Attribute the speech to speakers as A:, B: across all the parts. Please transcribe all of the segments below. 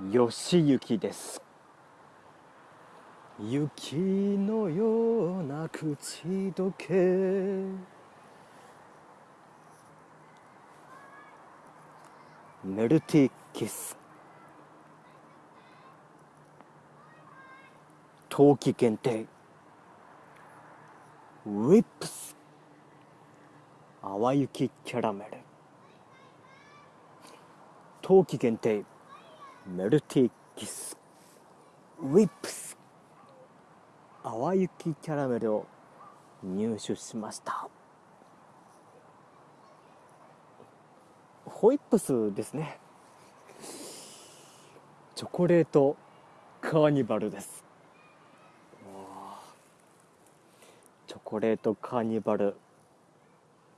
A: 吉行です。雪のような口どけ。メルティキス。冬季限定。ウィップス。淡雪キャラメル。冬季限定。メルティキスウィップス淡雪キャラメルを入手しました。ホイップスですね。チョコレートカーニバルです。チョコレートカーニバル。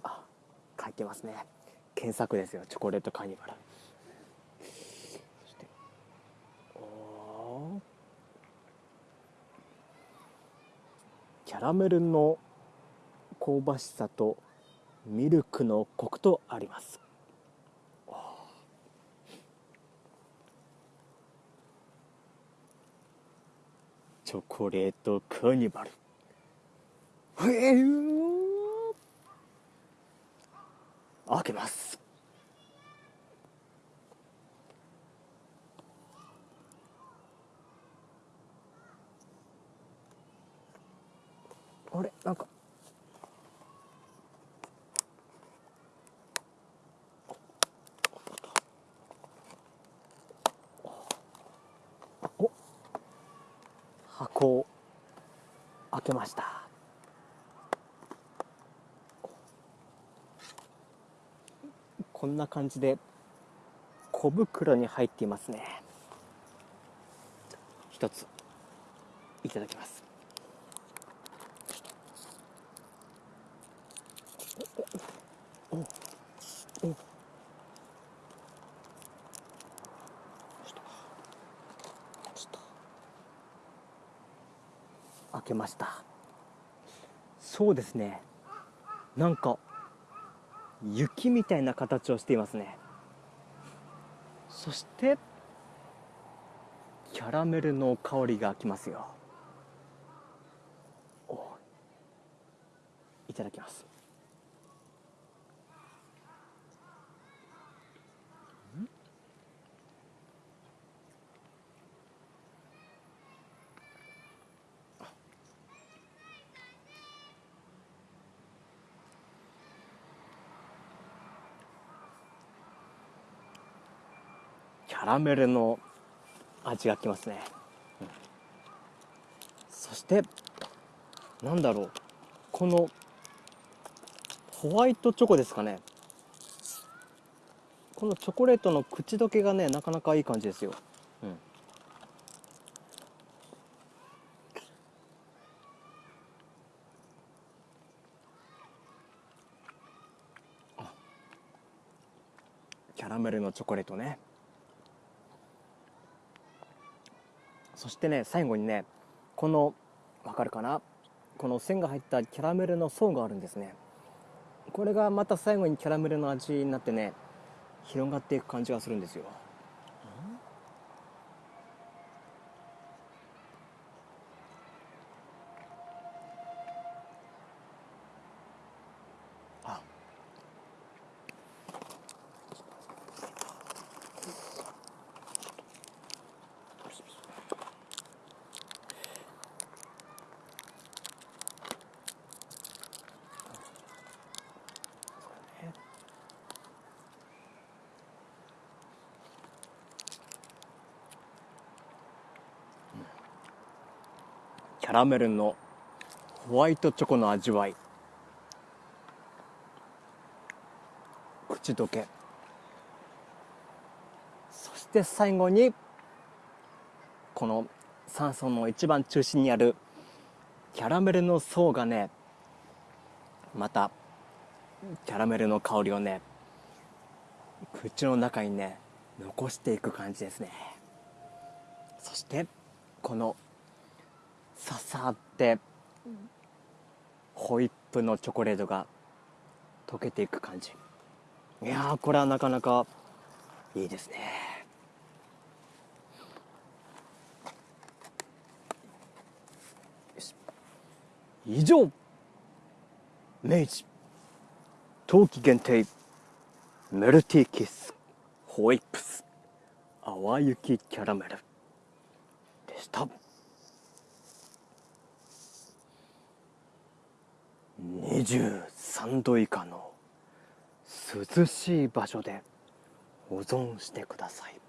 A: あ書いてますね。検索ですよチョコレートカーニバルそしておーキャラメルの香ばしさとミルクのコクとあります。チョコレートカーニバル。開けます。あれ？なんか。お。箱を開けました。こんな感じで小袋に入っていますね。一ついただきます。おおおちょっと開けましたそうですねなんか雪みたいな形をしていますねそしてキャラメルの香りがきますよいただきますャラメルの味がきますね、うんそしてなんだろう。このホワイトチョコですかね。このチョコレートの口どけがねなかなかいい感じですよ、うん、キャラメルのチョコレートね。そしてね最後にねこのわかるかな？この線が入ったキャラメルの層があるんですね。これがまた最後にキャラメルの味になってね広がっていく感じがするんですよ。キャラメルのホワイトチョコの味わい。口どけ。そして最後にこの山荘の一番中心にあるキャラメルの層がねまたキャラメルの香りをね口の中にね残していく感じですね。そしてこのささってホイップのチョコレートが溶けていく感じ。いやこれはなかなかいいですね。以上。明治冬季限定メルティーキスホイップス淡雪キャラメルでした。23度以下の涼しい場所で保存してください。